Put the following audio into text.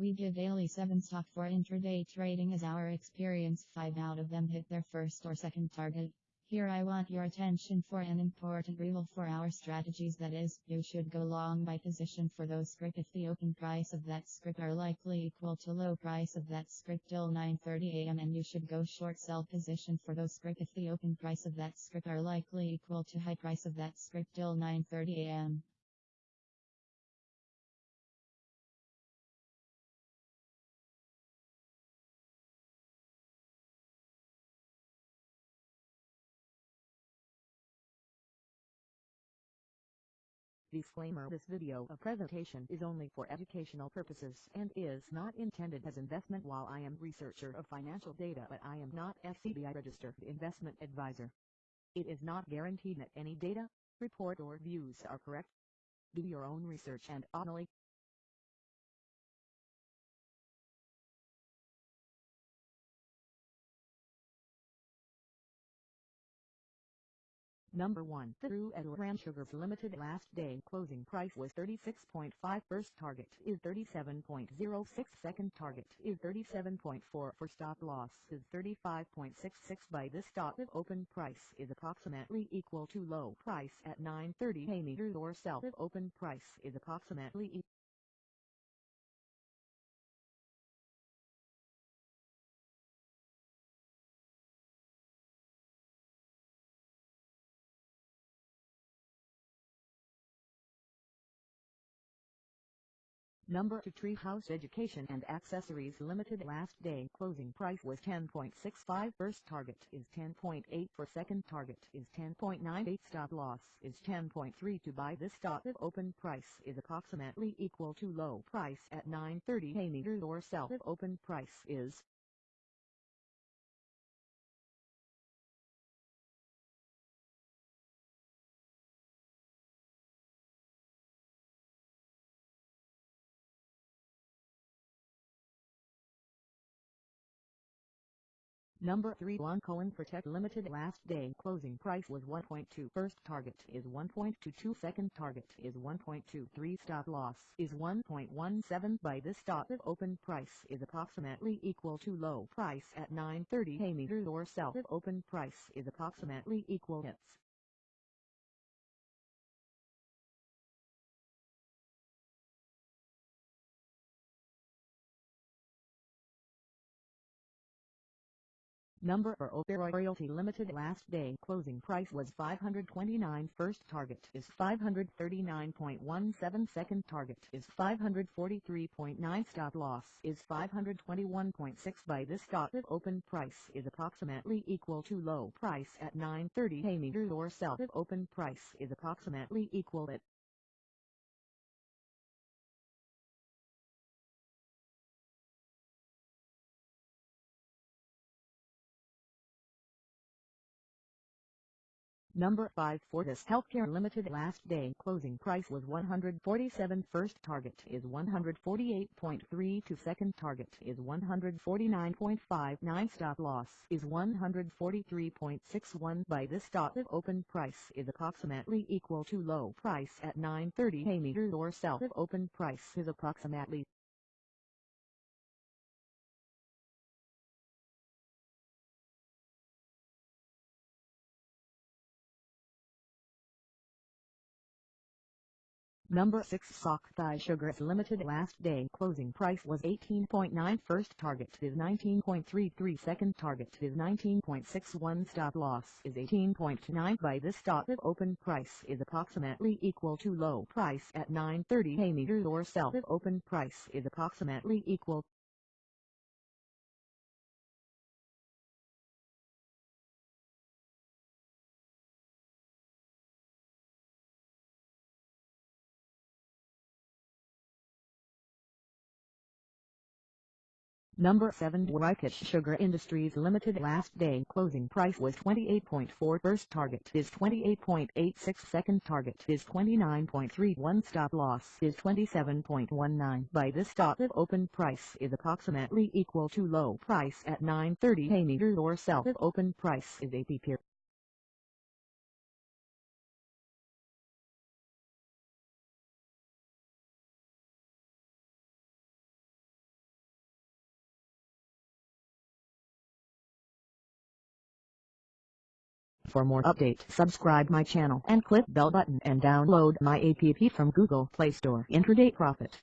We give daily 7 stock for intraday trading as our experience. 5 out of them hit their first or second target. Here I want your attention for an important rule for our strategies. That is, you should go long by position for those script if the open price of that script are likely equal to low price of that script till 9.30 am and you should go short sell position for those script if the open price of that script are likely equal to high price of that script till 9.30 Disclaimer This video a presentation is only for educational purposes and is not intended as investment while I am researcher of financial data but I am not SEBI registered investment advisor. It is not guaranteed that any data, report or views are correct. Do your own research and only Number 1 Thiru Arooran Sugars Limited last day closing price was 36.5 first target is 37.06 second target is 37.4 for stop loss is 35.66 by this stop if open price is approximately equal to low price at 9.30 a meters or sell if open price is approximately equal Number 2 Treehouse Education and Accessories Limited last day closing price was 10.65 first target is 10.8 for second target is 10.98 stop loss is 10.3 to buy this stock if open price is approximately equal to low price at 9.30 a meters or sell if open price is Number 3 One Cohen Protect Limited last day. Closing price was 1.2 first target is 1.22 second target is 1.23 stop loss is 1.17 by this stop if open price is approximately equal to low price at 9.30 a meters or sell if open price is approximately equal hits. Number for Opera Royalty Limited last day. Closing price was 529 first target is 539.17 second target is 543.9 stop loss is 521.6 by this stop if open price is approximately equal to low price at 9.30 a meters or sell if open price is approximately equal at Number 5 Fortis Healthcare Limited last day closing price was 147 first target is 148.3 to second target is 149.59 stop loss is 143.61 by this stop if open price is approximately equal to low price at 9.30 a meters or sell if open price is approximately Number 6 Sakthi Sugars Limited. Last day closing price was 18.9 first target is 19.33 second target is 19.61 stop loss is 18.9 by this stop if open price is approximately equal to low price at 9.30 a meters or sell if open price is approximately equal Number 7 Wyckoff Sugar Industries Limited last day closing price was 28.4 first target is 28.86 second target is 29.31 stop loss is 27.19 by this stop if open price is approximately equal to low price at 9.30 a meters or sell if open price is 80 p. For more updates subscribe my channel and click bell button and download my app from Google Play Store. Intraday Profit